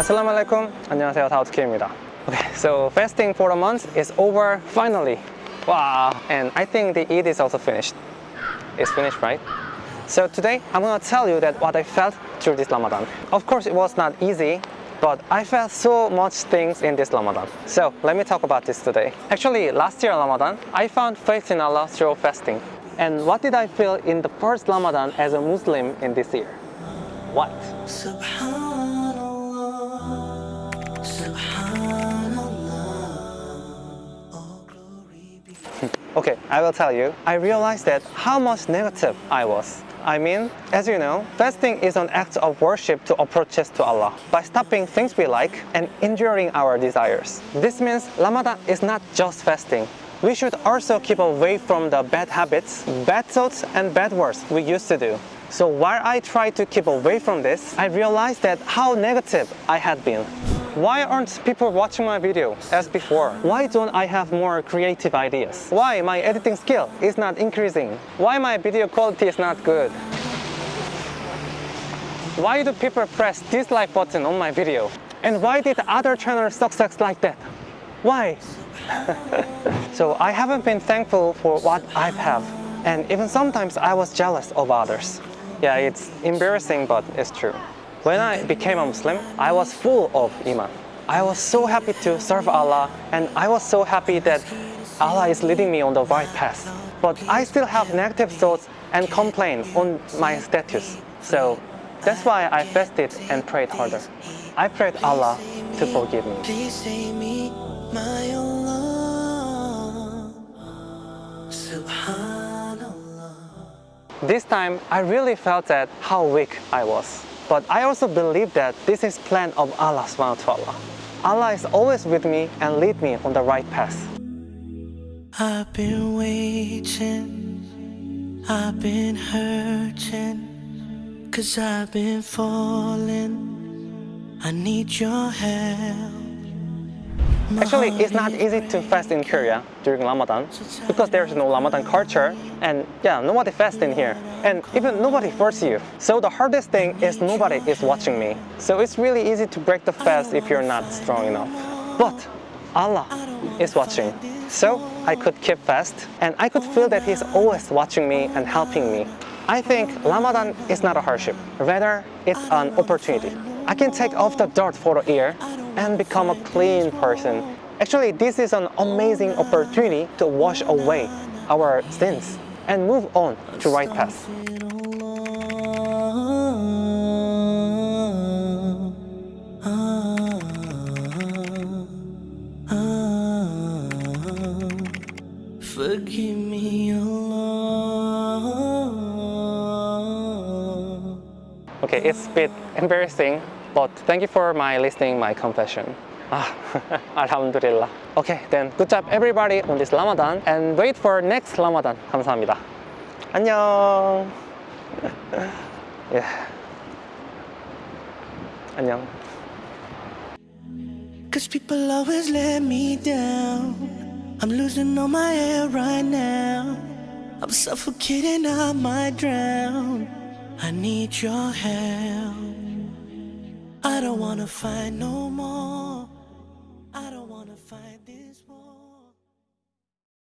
Assalamualaikum. 안녕하세요. 다우트키입니다. Okay, so fasting for a month is over finally. Wow. And I think the Eid is also finished. It's finished, right? So today I'm gonna tell you that what I felt through this Ramadan. Of course, it was not easy, but I felt so much things in this Ramadan. So let me talk about this today. Actually, last year Ramadan, I found faith in Allah through fasting. And what did I feel in the first Ramadan as a Muslim in this year? What? Okay, I will tell you. I realized that how much negative I was. I mean, as you know, fasting is an act of worship to approach us to Allah by stopping things we like and enduring our desires. This means Ramadan is not just fasting. We should also keep away from the bad habits, bad thoughts, and bad words we used to do. So while I tried to keep away from this, I realized that how negative I had been. Why aren't people watching my video as before? Why don't I have more creative ideas? Why my editing skill is not increasing? Why my video quality is not good? Why do people press dislike button on my video? And why did other channels success like that? Why? so I haven't been thankful for what I have. And even sometimes I was jealous of others. Yeah, it's embarrassing, but it's true. When I became a Muslim, I was full of Iman. I was so happy to serve Allah and I was so happy that Allah is leading me on the right path. But I still have negative thoughts and complain on my status. So that's why I fasted and prayed harder. I prayed Allah to forgive me. Subhanallah. This time, I really felt that how weak I was. But I also believe that this is plan of Allah subhanahu wa ta'ala. Allah is always with me and lead me on the right path. I've been waiting, I've been hurting, cause I've been falling. I need your help. Actually, it's not easy to fast in Korea during Ramadan because there's no Ramadan culture and yeah, nobody fasts in here and even nobody forces you. So the hardest thing is nobody is watching me. So it's really easy to break the fast if you're not strong enough. But Allah is watching. So I could keep fast and I could feel that He's always watching me and helping me. I think Ramadan is not a hardship, rather it's an opportunity. I can take off the dirt for a year and become a clean person. Actually, this is an amazing opportunity to wash away our sins and move on to right path. Forgive me, Allah. Okay, it's a bit embarrassing, but thank you for my listening my confession. Ah, Alhamdulillah. Okay, then good job everybody on this Ramadan and wait for next Ramadan. 감사합니다. 안녕. yeah. 안녕. Cause people always let me down. I'm losing all my air right now. I'm suffocating, I might drown. I need your help. I don't wanna fight no more.